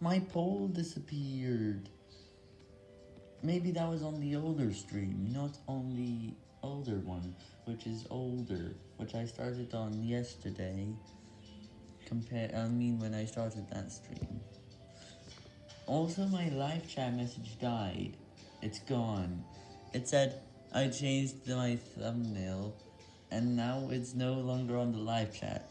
My poll disappeared. Maybe that was on the older stream, not on the older one, which is older, which I started on yesterday, compare, I mean when I started that stream. Also, my live chat message died. It's gone. It said I changed my thumbnail, and now it's no longer on the live chat.